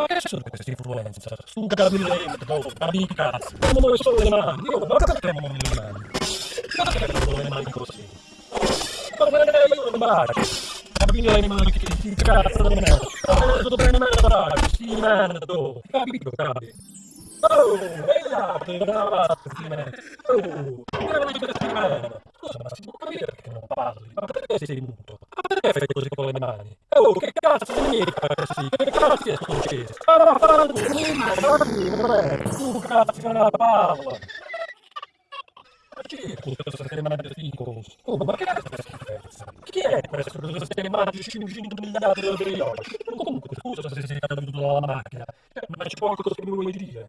Ma che sono queste influenze? Su capillento, amici cazzo. Non muove solo le mani. Io, ma perché non muovo le mani? Ma perché non muovo le mani così? Ma perché io non bacio? Capire le mani che ti cazzo da me. Adesso prendo me la bacio. Sì, merda. Capito, capi? Oh, ehi là, che brava, sì, merda. Oh, che mani che si merda. Scusa, ma si può capire perché non parli? Ma perché sei muto? Perché fai così con le mani? Oh, che cazzo di mica così? Che cazzo è successo? Ma va, fa tu, tu cazzo che la parla! Ma chi è questo sistema magico? Oh, ma che è questa schifezza? Chi è questo sistema magico 500 miliardi di periodi? Comunque, scusa se sei caduto dalla macchina, ma c'è poco che mi vuoi dire?